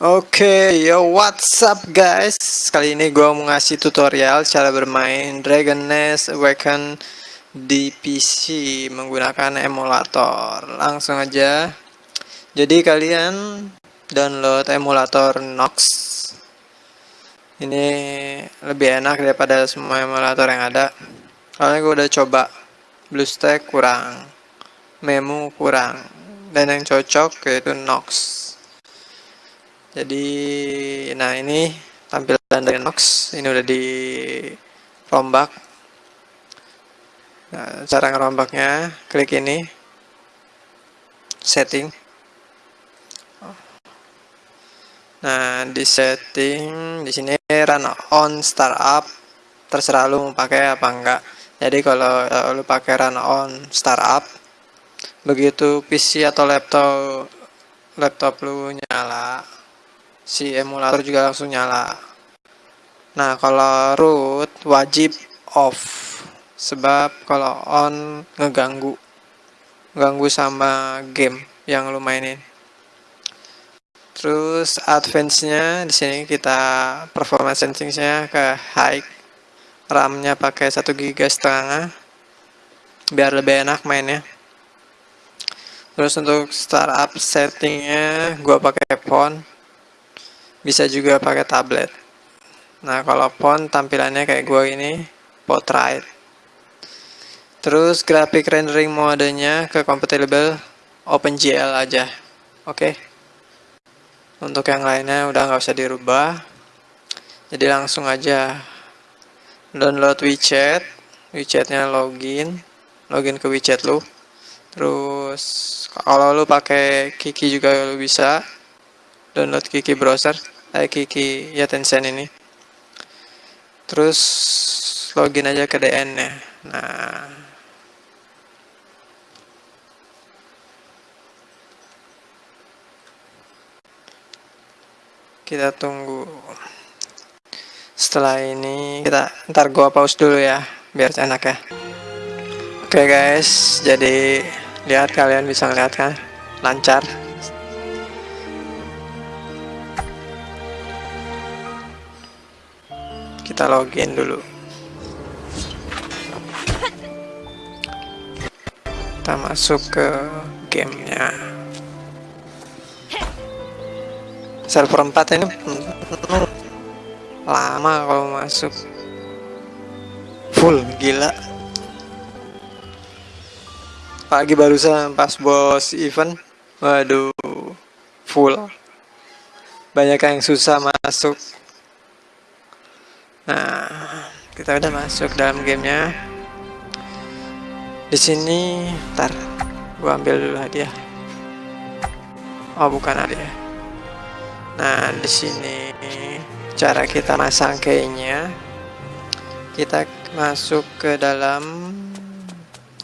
Oke, okay, yo what's up guys? Kali ini gue mau ngasih tutorial cara bermain Dragon Nest Awaken di PC menggunakan emulator. Langsung aja. Jadi kalian download emulator Nox. Ini lebih enak daripada semua emulator yang ada. Soalnya gue udah coba BlueStack kurang, Memu kurang, dan yang cocok yaitu Nox jadi nah ini tampilan dari Nox. Ini udah di rombak. Nah, cara ngerombaknya klik ini. Setting. Nah di setting di sini run on startup terserah lu mau pakai apa enggak. Jadi kalau uh, lu pakai run on startup begitu PC atau laptop laptop lu nyala si emulator juga langsung nyala. Nah kalau root wajib off. Sebab kalau on ngeganggu. Ganggu sama game yang lu mainin. Terus advance nya di sini kita performance nya ke high. RAM nya pakai 1 GB setengah. Biar lebih enak mainnya. Terus untuk startup settingnya gua pakai phone bisa juga pakai tablet. Nah kalau font tampilannya kayak gue ini portrait. Terus graphic rendering modenya ke compatible OpenGL aja. Oke? Okay. untuk yang lainnya udah nggak usah dirubah. Jadi langsung aja. Download WeChat. WeChatnya login. Login ke WeChat lu. Terus kalau lu pakai Kiki juga lu bisa download Kiki browser eh Kiki ya Tencent ini. Terus login aja ke DN nya nah. Kita tunggu. Setelah ini kita ntar gua pause dulu ya biar enak ya. Oke okay guys. Jadi lihat kalian bisa ngeliat kan? Lancar kita login dulu. Kita masuk ke gamenya. Server 4 ini lama kalau masuk. Full gila. Pagi barusan pas bos event. Waduh full. Banyak yang susah masuk Nah, kita udah masuk dalam gamenya. Di sini, ntar gua ambil dulu hadiah. Oh, bukan hadiah. Nah, di sini cara kita masang keynya, kita masuk ke dalam.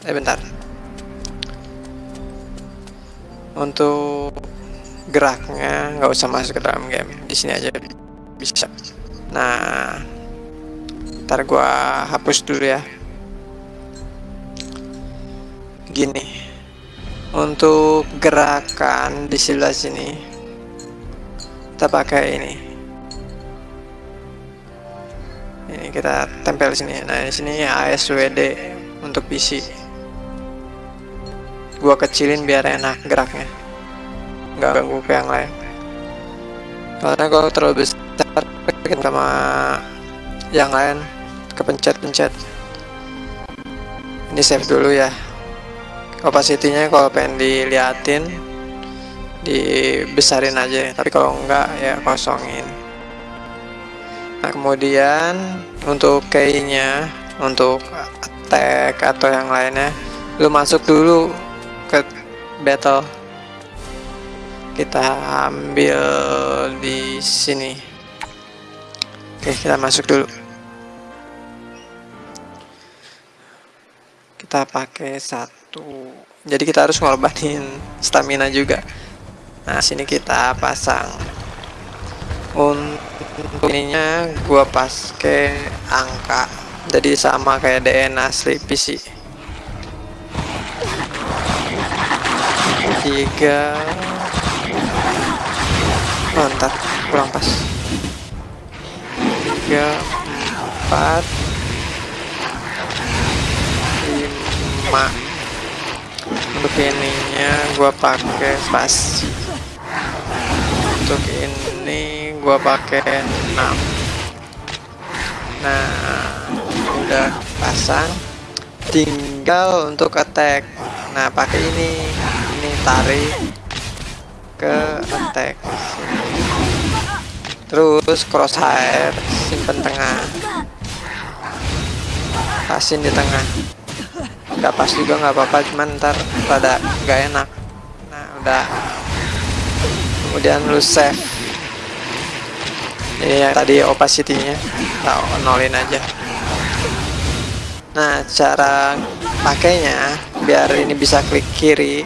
Eh, bentar. Untuk geraknya nggak usah masuk ke dalam game. Di sini aja bisa. Nah, ntar gua hapus dulu ya. Gini. Untuk gerakan di sebelah sini kita pakai ini. Ini kita tempel sini. Nah di sini ASWD untuk PC. Gua kecilin biar enak geraknya. Nggak ganggu ke yang lain. Karena kalau terlalu besar sama yang lain kepencet-pencet. Ini save dulu ya. Opacity-nya kalau pengen diliatin dibesarin aja. Tapi kalau enggak ya kosongin. Nah kemudian untuk keynya untuk attack atau yang lainnya lu masuk dulu ke battle. Kita ambil di sini. Oke kita masuk dulu kita pakai satu. Jadi kita harus ngorbanin stamina juga. Nah sini kita pasang. Untuk ininya gua pakai angka. Jadi sama kayak DNA asli PC 3 mantap kurang pas. 3 4 sama untuk ininya gua pakai pas. Untuk ini gua pakai 6 nah udah pasang. Tinggal untuk attack. Nah pakai ini. Ini tarik ke attack. Terus crosshair simpen tengah. Kasih di tengah nggak pas juga nggak apa-apa cuman ntar pada nggak enak. Nah udah. Kemudian lu save. Ini tadi opacity-nya. Kita nolin aja. Nah cara pakainya biar ini bisa klik kiri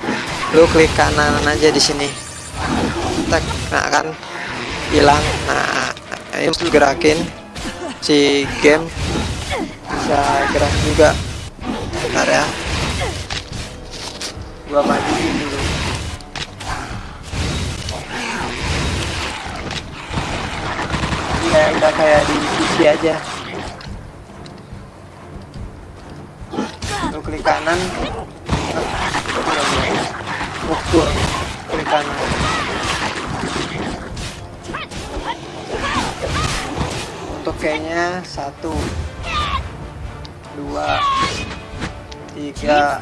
lu klik kanan aja di sini. Tak nah kan hilang. Nah ini gerakin si game bisa gerak juga bentar ya gua maju dulu. Ya udah kayak di PC aja. Lu klik kanan. Ukur klik kanan. Untuk kayaknya satu dua tiga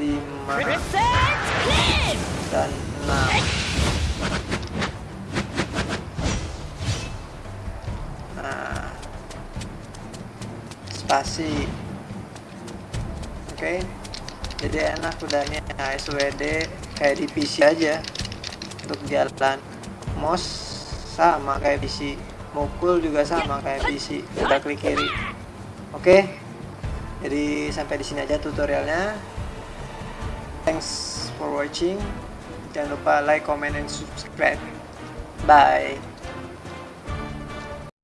lima dan enam. Nah. Spasi. Oke. Jadi enak udah nih nah, SWD kayak di PC aja. Untuk jalan mouse sama kayak PC mukul juga sama kayak PC udah klik kiri oke. Jadi sampai di sini aja tutorialnya. Thanks for watching. Jangan lupa like comment and subscribe. Bye